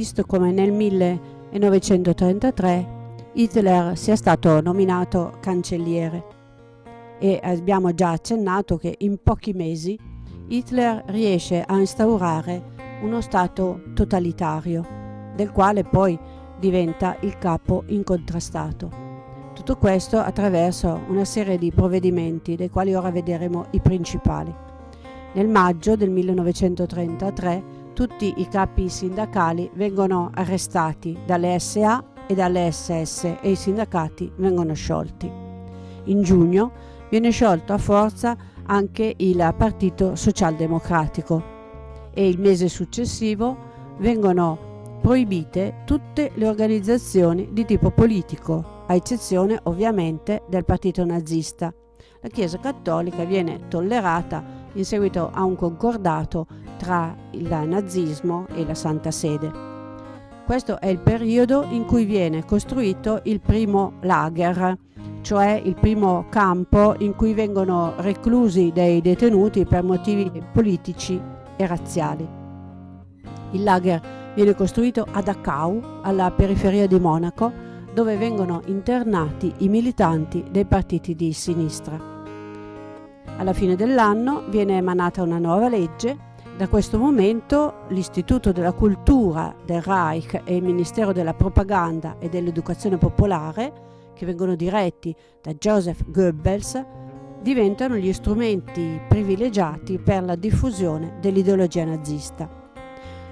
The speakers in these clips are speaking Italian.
visto come nel 1933 Hitler sia stato nominato cancelliere e abbiamo già accennato che in pochi mesi Hitler riesce a instaurare uno Stato totalitario, del quale poi diventa il capo incontrastato. Tutto questo attraverso una serie di provvedimenti, dei quali ora vedremo i principali. Nel maggio del 1933 tutti i capi sindacali vengono arrestati dalle SA e dalle SS e i sindacati vengono sciolti. In giugno viene sciolto a forza anche il Partito Socialdemocratico e il mese successivo vengono proibite tutte le organizzazioni di tipo politico, a eccezione ovviamente del partito nazista. La Chiesa Cattolica viene tollerata in seguito a un concordato tra il nazismo e la Santa Sede. Questo è il periodo in cui viene costruito il primo lager, cioè il primo campo in cui vengono reclusi dei detenuti per motivi politici e razziali. Il lager viene costruito a Dachau, alla periferia di Monaco, dove vengono internati i militanti dei partiti di sinistra. Alla fine dell'anno viene emanata una nuova legge da questo momento l'Istituto della Cultura del Reich e il Ministero della Propaganda e dell'Educazione Popolare, che vengono diretti da Joseph Goebbels, diventano gli strumenti privilegiati per la diffusione dell'ideologia nazista.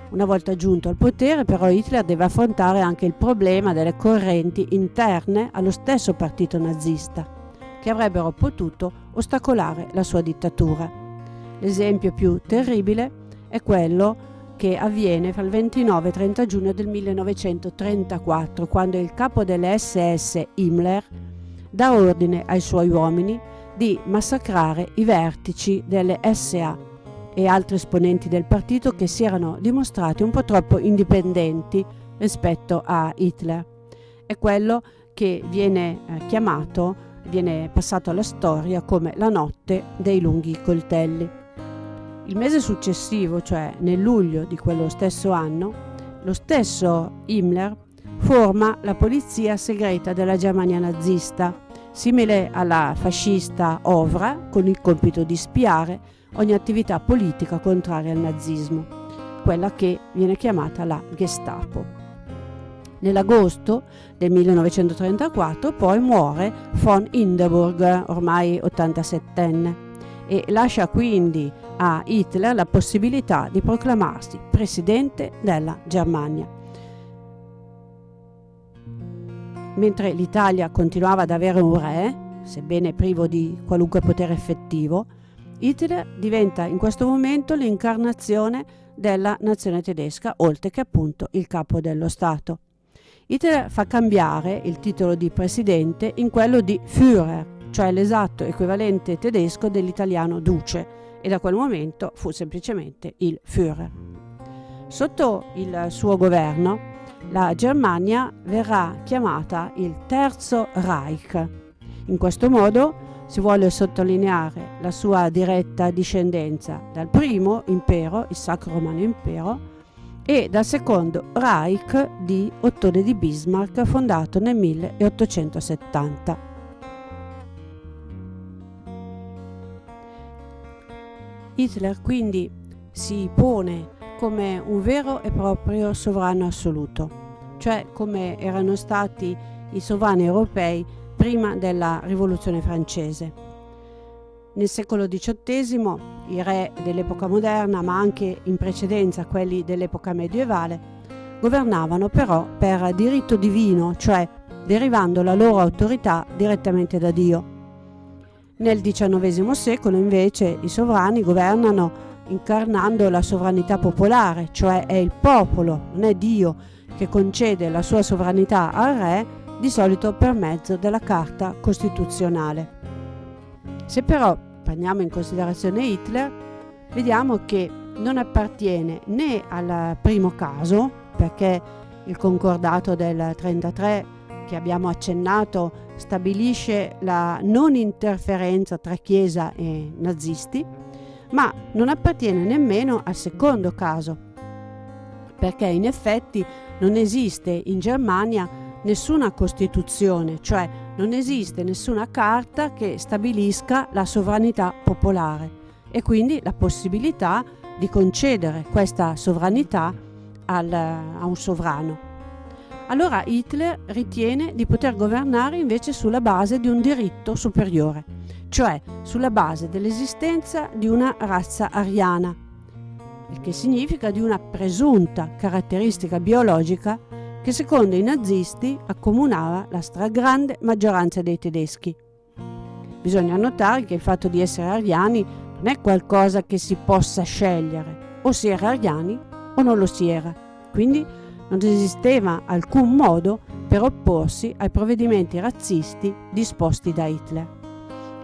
Una volta giunto al potere però Hitler deve affrontare anche il problema delle correnti interne allo stesso partito nazista, che avrebbero potuto ostacolare la sua dittatura. L'esempio più terribile è quello che avviene fra il 29 e il 30 giugno del 1934, quando il capo delle SS Himmler dà ordine ai suoi uomini di massacrare i vertici delle SA e altri esponenti del partito che si erano dimostrati un po' troppo indipendenti rispetto a Hitler. È quello che viene eh, chiamato, viene passato alla storia come la notte dei lunghi coltelli. Il mese successivo, cioè nel luglio di quello stesso anno, lo stesso Himmler forma la polizia segreta della Germania nazista, simile alla fascista Ovra, con il compito di spiare ogni attività politica contraria al nazismo, quella che viene chiamata la Gestapo. Nell'agosto del 1934 poi muore von Hindenburg, ormai 87enne, e lascia quindi a Hitler la possibilità di proclamarsi presidente della Germania. Mentre l'Italia continuava ad avere un re, sebbene privo di qualunque potere effettivo, Hitler diventa in questo momento l'incarnazione della nazione tedesca, oltre che appunto il capo dello Stato. Hitler fa cambiare il titolo di presidente in quello di Führer, cioè l'esatto equivalente tedesco dell'italiano duce, e da quel momento fu semplicemente il Führer. Sotto il suo governo la Germania verrà chiamata il Terzo Reich. In questo modo si vuole sottolineare la sua diretta discendenza dal primo impero, il Sacro Romano Impero, e dal secondo Reich di Ottone di Bismarck fondato nel 1870. Hitler quindi si pone come un vero e proprio sovrano assoluto, cioè come erano stati i sovrani europei prima della rivoluzione francese. Nel secolo XVIII i re dell'epoca moderna, ma anche in precedenza quelli dell'epoca medievale, governavano però per diritto divino, cioè derivando la loro autorità direttamente da Dio. Nel XIX secolo invece i sovrani governano incarnando la sovranità popolare, cioè è il popolo, non è Dio, che concede la sua sovranità al re, di solito per mezzo della Carta Costituzionale. Se però prendiamo in considerazione Hitler, vediamo che non appartiene né al primo caso, perché il concordato del 1933 che abbiamo accennato stabilisce la non interferenza tra Chiesa e nazisti, ma non appartiene nemmeno al secondo caso, perché in effetti non esiste in Germania nessuna Costituzione, cioè non esiste nessuna carta che stabilisca la sovranità popolare e quindi la possibilità di concedere questa sovranità al, a un sovrano. Allora Hitler ritiene di poter governare invece sulla base di un diritto superiore, cioè sulla base dell'esistenza di una razza ariana, il che significa di una presunta caratteristica biologica che secondo i nazisti accomunava la stragrande maggioranza dei tedeschi. Bisogna notare che il fatto di essere ariani non è qualcosa che si possa scegliere, o si era ariani o non lo si era. Quindi non esisteva alcun modo per opporsi ai provvedimenti razzisti disposti da Hitler.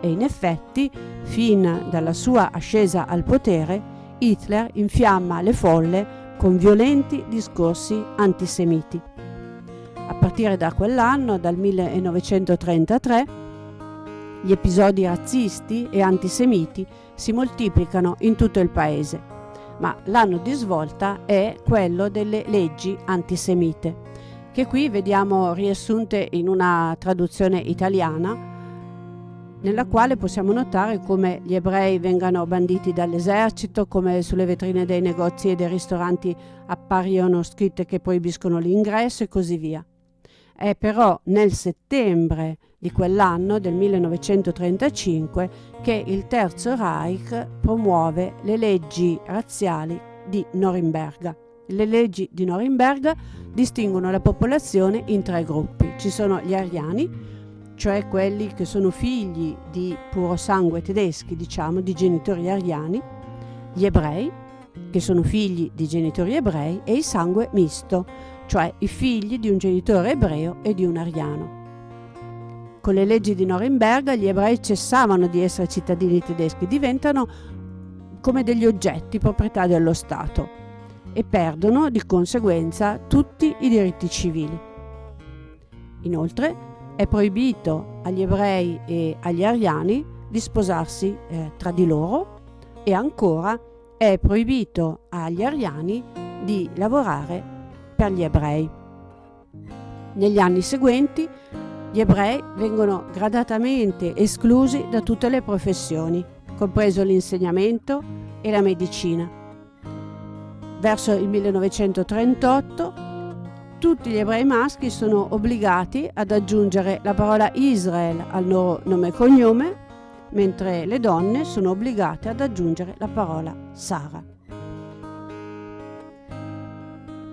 E in effetti, fin dalla sua ascesa al potere, Hitler infiamma le folle con violenti discorsi antisemiti. A partire da quell'anno, dal 1933, gli episodi razzisti e antisemiti si moltiplicano in tutto il paese ma l'anno di svolta è quello delle leggi antisemite, che qui vediamo riassunte in una traduzione italiana, nella quale possiamo notare come gli ebrei vengano banditi dall'esercito, come sulle vetrine dei negozi e dei ristoranti appaiono scritte che proibiscono l'ingresso e così via. È però nel settembre di quell'anno, del 1935, che il Terzo Reich promuove le leggi razziali di Norimberga. Le leggi di Norimberga distinguono la popolazione in tre gruppi. Ci sono gli ariani, cioè quelli che sono figli di puro sangue tedeschi, diciamo, di genitori ariani, gli ebrei, che sono figli di genitori ebrei, e il sangue misto, cioè i figli di un genitore ebreo e di un ariano. Con le leggi di Norimberga gli ebrei cessavano di essere cittadini tedeschi, diventano come degli oggetti proprietà dello Stato e perdono di conseguenza tutti i diritti civili. Inoltre è proibito agli ebrei e agli ariani di sposarsi eh, tra di loro e ancora è proibito agli ariani di lavorare per gli ebrei. Negli anni seguenti gli ebrei vengono gradatamente esclusi da tutte le professioni, compreso l'insegnamento e la medicina. Verso il 1938 tutti gli ebrei maschi sono obbligati ad aggiungere la parola Israel al loro nome e cognome, mentre le donne sono obbligate ad aggiungere la parola Sara.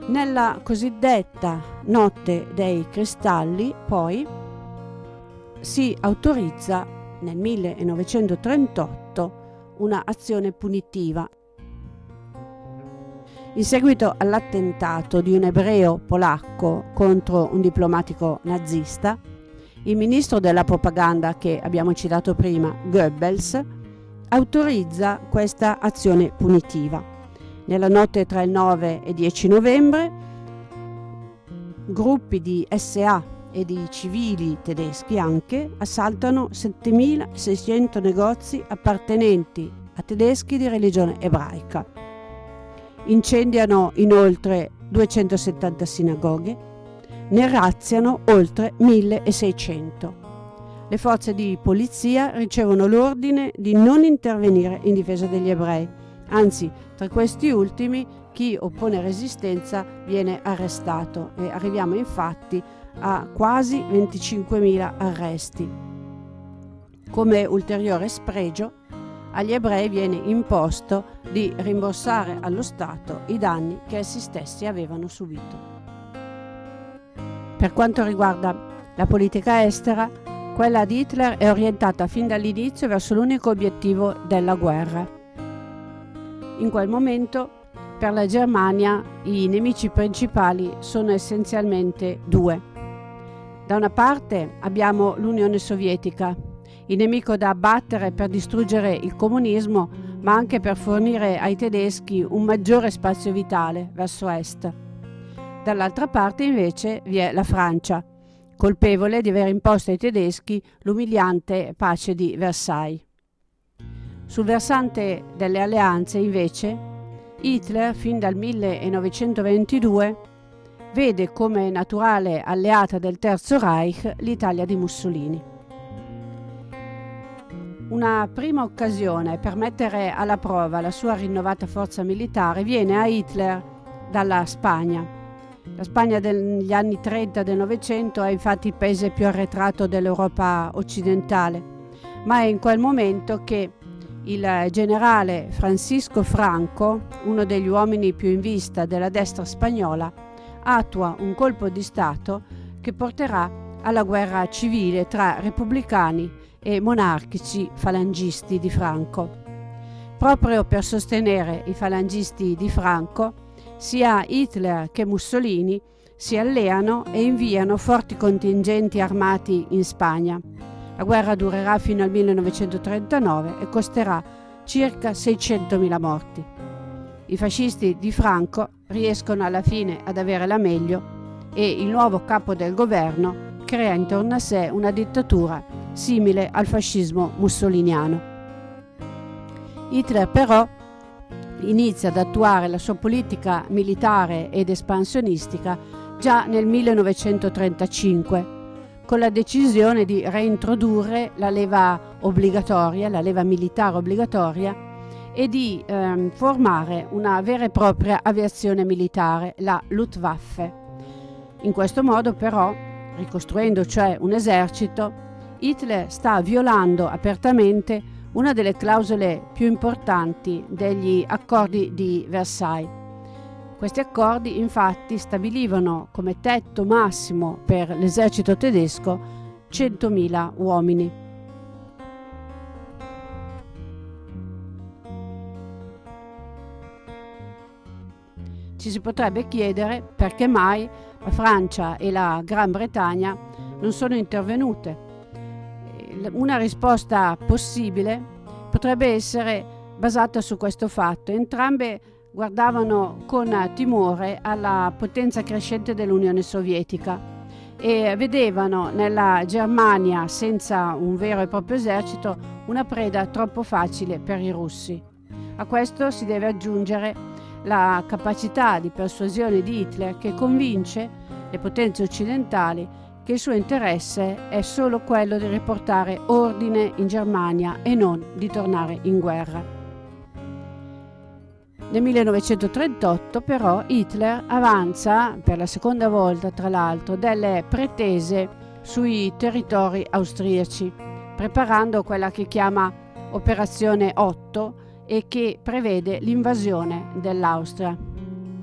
Nella cosiddetta Notte dei Cristalli, poi, si autorizza nel 1938 una azione punitiva. In seguito all'attentato di un ebreo polacco contro un diplomatico nazista, il ministro della propaganda che abbiamo citato prima, Goebbels, autorizza questa azione punitiva. Nella notte tra il 9 e 10 novembre, gruppi di SA e di civili tedeschi anche assaltano 7.600 negozi appartenenti a tedeschi di religione ebraica. Incendiano inoltre 270 sinagoghe, ne razziano oltre 1.600. Le forze di polizia ricevono l'ordine di non intervenire in difesa degli ebrei, anzi tra questi ultimi chi oppone resistenza viene arrestato e arriviamo infatti a quasi 25.000 arresti. Come ulteriore spregio, agli ebrei viene imposto di rimborsare allo Stato i danni che essi stessi avevano subito. Per quanto riguarda la politica estera, quella di Hitler è orientata fin dall'inizio verso l'unico obiettivo della guerra. In quel momento, per la Germania, i nemici principali sono essenzialmente due da una parte abbiamo l'Unione Sovietica, il nemico da abbattere per distruggere il comunismo, ma anche per fornire ai tedeschi un maggiore spazio vitale verso est. Dall'altra parte invece vi è la Francia, colpevole di aver imposto ai tedeschi l'umiliante pace di Versailles. Sul versante delle alleanze, invece, Hitler, fin dal 1922, vede come naturale alleata del Terzo Reich l'Italia di Mussolini. Una prima occasione per mettere alla prova la sua rinnovata forza militare viene a Hitler dalla Spagna. La Spagna degli anni 30 del Novecento è infatti il paese più arretrato dell'Europa occidentale, ma è in quel momento che il generale Francisco Franco, uno degli uomini più in vista della destra spagnola, attua un colpo di Stato che porterà alla guerra civile tra repubblicani e monarchici falangisti di Franco. Proprio per sostenere i falangisti di Franco, sia Hitler che Mussolini si alleano e inviano forti contingenti armati in Spagna. La guerra durerà fino al 1939 e costerà circa 600.000 morti. I fascisti di Franco riescono alla fine ad avere la meglio e il nuovo capo del governo crea intorno a sé una dittatura simile al fascismo mussoliniano. Hitler però inizia ad attuare la sua politica militare ed espansionistica già nel 1935 con la decisione di reintrodurre la leva obbligatoria, la leva militare obbligatoria e di ehm, formare una vera e propria aviazione militare, la Luftwaffe. In questo modo però, ricostruendo cioè un esercito, Hitler sta violando apertamente una delle clausole più importanti degli accordi di Versailles. Questi accordi infatti stabilivano come tetto massimo per l'esercito tedesco 100.000 uomini. Ci si potrebbe chiedere perché mai la Francia e la Gran Bretagna non sono intervenute una risposta possibile potrebbe essere basata su questo fatto. Entrambe guardavano con timore alla potenza crescente dell'Unione Sovietica e vedevano nella Germania senza un vero e proprio esercito una preda troppo facile per i russi. A questo si deve aggiungere la capacità di persuasione di Hitler che convince le potenze occidentali che il suo interesse è solo quello di riportare ordine in Germania e non di tornare in guerra. Nel 1938 però Hitler avanza, per la seconda volta tra l'altro, delle pretese sui territori austriaci, preparando quella che chiama Operazione 8 e che prevede l'invasione dell'Austria.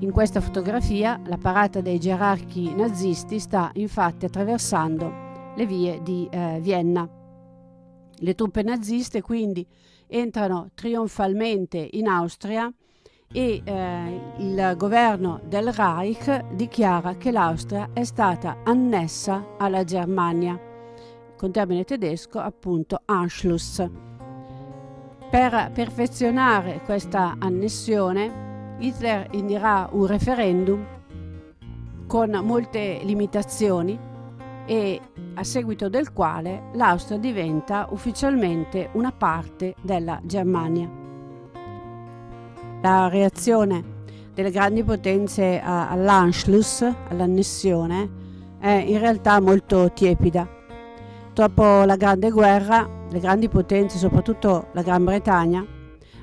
In questa fotografia la parata dei gerarchi nazisti sta infatti attraversando le vie di eh, Vienna. Le truppe naziste quindi entrano trionfalmente in Austria e eh, il governo del Reich dichiara che l'Austria è stata annessa alla Germania, con termine tedesco appunto Anschluss. Per perfezionare questa annessione Hitler indirà un referendum con molte limitazioni e a seguito del quale l'Austria diventa ufficialmente una parte della Germania. La reazione delle grandi potenze all'Anschluss, all'annessione, è in realtà molto tiepida. Dopo la Grande Guerra, le grandi potenze, soprattutto la Gran Bretagna,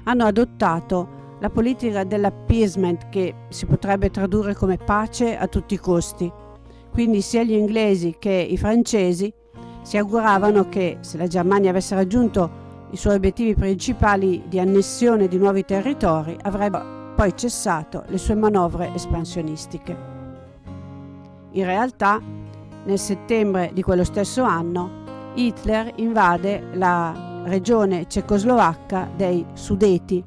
hanno adottato la politica dell'appeasement che si potrebbe tradurre come pace a tutti i costi. Quindi sia gli inglesi che i francesi si auguravano che se la Germania avesse raggiunto i suoi obiettivi principali di annessione di nuovi territori avrebbe poi cessato le sue manovre espansionistiche. In realtà, nel settembre di quello stesso anno, Hitler invade la regione cecoslovacca dei Sudeti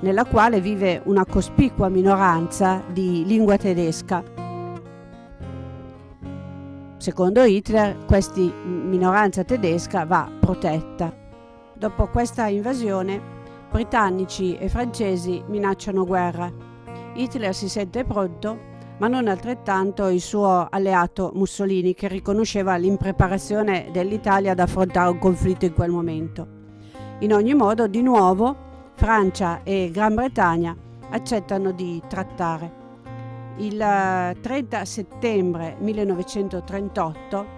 nella quale vive una cospicua minoranza di lingua tedesca. Secondo Hitler questa minoranza tedesca va protetta. Dopo questa invasione britannici e francesi minacciano guerra. Hitler si sente pronto, ma non altrettanto il suo alleato Mussolini che riconosceva l'impreparazione dell'Italia ad affrontare un conflitto in quel momento. In ogni modo, di nuovo, Francia e Gran Bretagna accettano di trattare. Il 30 settembre 1938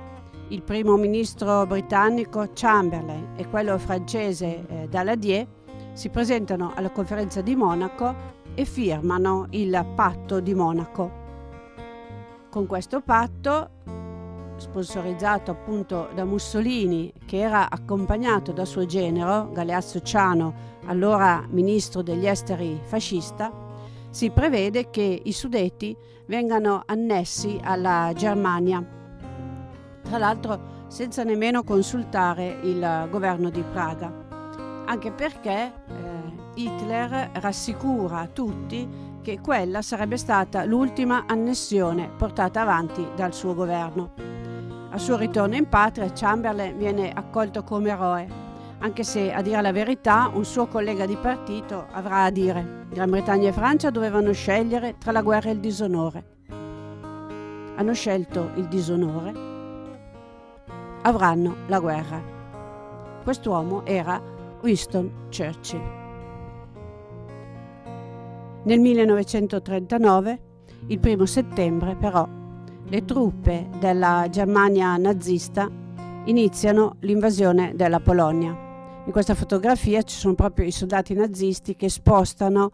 il primo ministro britannico Chamberlain e quello francese eh, Daladier si presentano alla conferenza di Monaco e firmano il patto di Monaco. Con questo patto, sponsorizzato appunto da Mussolini, che era accompagnato da suo genero, Galeazzo Ciano, allora ministro degli esteri fascista, si prevede che i Sudeti vengano annessi alla Germania. Tra l'altro senza nemmeno consultare il governo di Praga, anche perché eh, Hitler rassicura tutti che quella sarebbe stata l'ultima annessione portata avanti dal suo governo. Al suo ritorno in patria Chamberlain viene accolto come eroe, anche se a dire la verità un suo collega di partito avrà a dire Gran Bretagna e Francia dovevano scegliere tra la guerra e il disonore. Hanno scelto il disonore, avranno la guerra. Quest'uomo era Winston Churchill. Nel 1939, il primo settembre, però, le truppe della Germania nazista iniziano l'invasione della Polonia. In questa fotografia ci sono proprio i soldati nazisti che spostano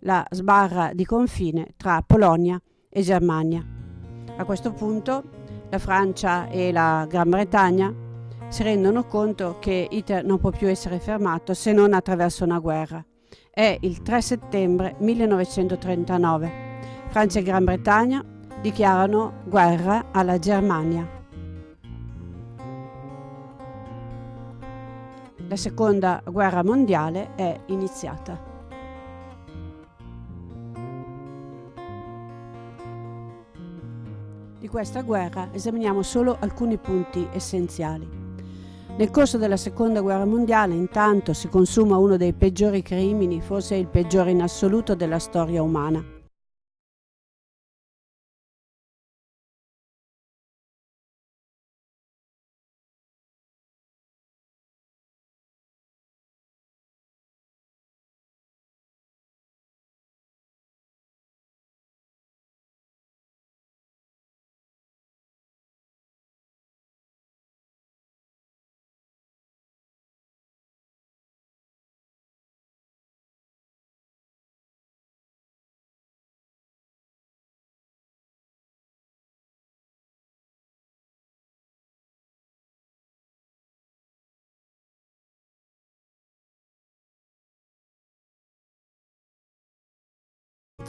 la sbarra di confine tra Polonia e Germania. A questo punto la Francia e la Gran Bretagna si rendono conto che Hitler non può più essere fermato se non attraverso una guerra è il 3 settembre 1939. Francia e Gran Bretagna dichiarano guerra alla Germania. La seconda guerra mondiale è iniziata. Di questa guerra esaminiamo solo alcuni punti essenziali. Nel corso della seconda guerra mondiale intanto si consuma uno dei peggiori crimini, forse il peggiore in assoluto della storia umana.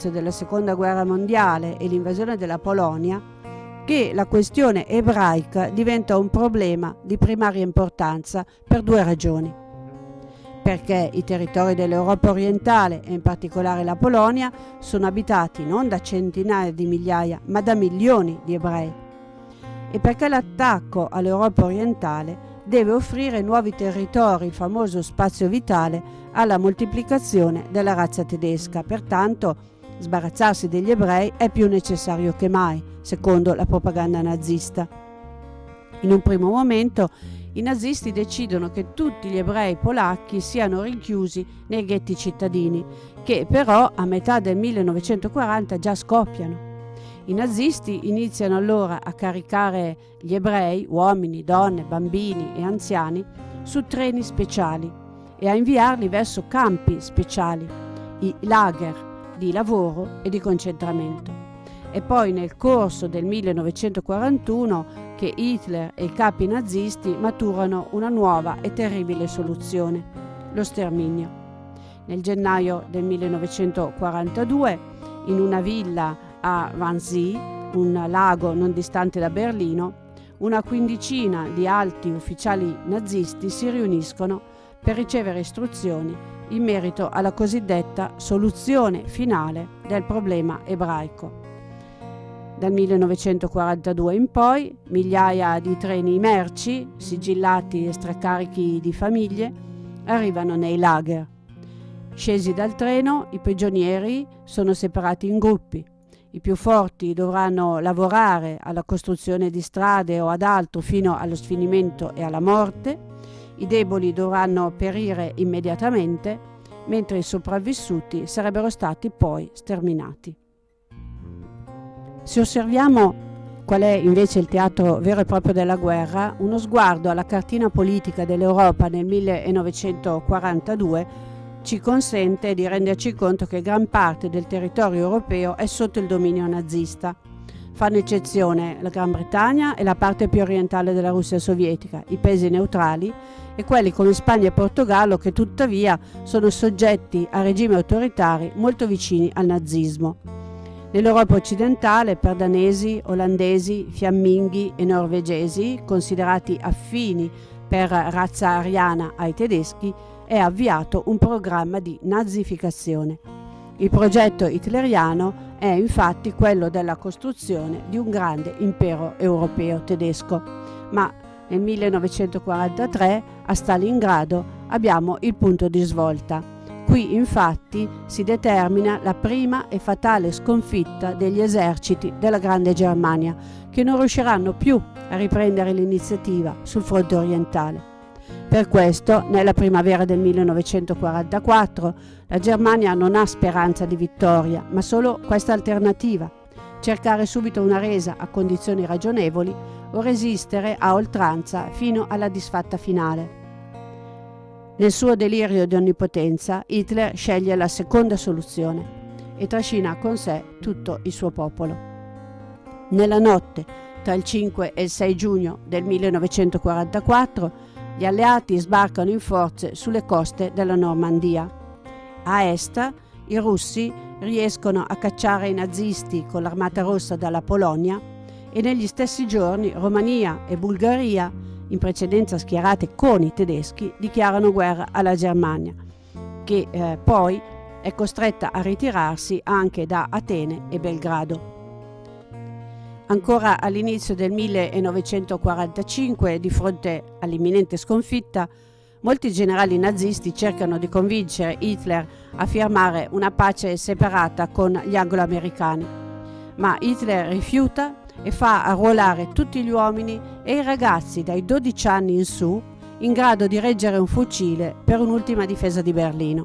Della seconda guerra mondiale e l'invasione della Polonia che la questione ebraica diventa un problema di primaria importanza per due ragioni. Perché i territori dell'Europa orientale e in particolare la Polonia sono abitati non da centinaia di migliaia ma da milioni di ebrei. E perché l'attacco all'Europa orientale deve offrire nuovi territori, il famoso spazio vitale, alla moltiplicazione della razza tedesca. Pertanto Sbarazzarsi degli ebrei è più necessario che mai, secondo la propaganda nazista. In un primo momento i nazisti decidono che tutti gli ebrei polacchi siano rinchiusi nei ghetti cittadini, che però a metà del 1940 già scoppiano. I nazisti iniziano allora a caricare gli ebrei, uomini, donne, bambini e anziani, su treni speciali e a inviarli verso campi speciali, i lager, di lavoro e di concentramento. È poi nel corso del 1941 che Hitler e i capi nazisti maturano una nuova e terribile soluzione, lo sterminio. Nel gennaio del 1942, in una villa a Wannsee, un lago non distante da Berlino, una quindicina di alti ufficiali nazisti si riuniscono per ricevere istruzioni in merito alla cosiddetta soluzione finale del problema ebraico. Dal 1942 in poi migliaia di treni merci, sigillati e stracarichi di famiglie, arrivano nei lager. Scesi dal treno, i prigionieri sono separati in gruppi. I più forti dovranno lavorare alla costruzione di strade o ad altro fino allo sfinimento e alla morte, i deboli dovranno perire immediatamente mentre i sopravvissuti sarebbero stati poi sterminati. Se osserviamo qual è invece il teatro vero e proprio della guerra, uno sguardo alla cartina politica dell'Europa nel 1942 ci consente di renderci conto che gran parte del territorio europeo è sotto il dominio nazista. Fanno eccezione la Gran Bretagna e la parte più orientale della Russia sovietica, i paesi neutrali e quelli come Spagna e Portogallo che tuttavia sono soggetti a regimi autoritari molto vicini al nazismo. Nell'Europa occidentale per danesi, olandesi, fiamminghi e norvegesi, considerati affini per razza ariana ai tedeschi, è avviato un programma di nazificazione. Il progetto hitleriano è infatti quello della costruzione di un grande impero europeo tedesco, ma nel 1943 a Stalingrado abbiamo il punto di svolta Qui infatti si determina la prima e fatale sconfitta degli eserciti della Grande Germania, che non riusciranno più a riprendere l'iniziativa sul fronte orientale. Per questo, nella primavera del 1944, la Germania non ha speranza di vittoria, ma solo questa alternativa, cercare subito una resa a condizioni ragionevoli o resistere a oltranza fino alla disfatta finale. Nel suo delirio di onnipotenza, Hitler sceglie la seconda soluzione e trascina con sé tutto il suo popolo. Nella notte tra il 5 e il 6 giugno del 1944, gli alleati sbarcano in forze sulle coste della Normandia. A est, i russi riescono a cacciare i nazisti con l'armata rossa dalla Polonia e negli stessi giorni Romania e Bulgaria in precedenza schierate con i tedeschi, dichiarano guerra alla Germania, che eh, poi è costretta a ritirarsi anche da Atene e Belgrado. Ancora all'inizio del 1945, di fronte all'imminente sconfitta, molti generali nazisti cercano di convincere Hitler a firmare una pace separata con gli anglo-americani, ma Hitler rifiuta e fa arruolare tutti gli uomini e i ragazzi dai 12 anni in su in grado di reggere un fucile per un'ultima difesa di Berlino.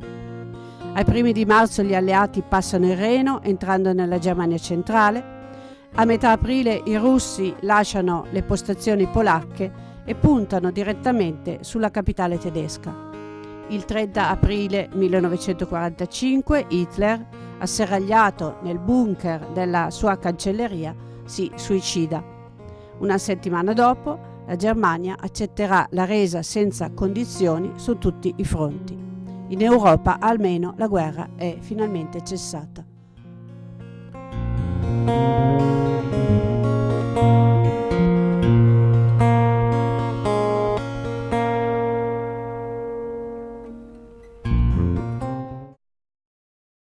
Ai primi di marzo gli alleati passano il Reno entrando nella Germania centrale. A metà aprile i russi lasciano le postazioni polacche e puntano direttamente sulla capitale tedesca. Il 30 aprile 1945 Hitler, asserragliato nel bunker della sua cancelleria, si suicida. Una settimana dopo la Germania accetterà la resa senza condizioni su tutti i fronti. In Europa almeno la guerra è finalmente cessata.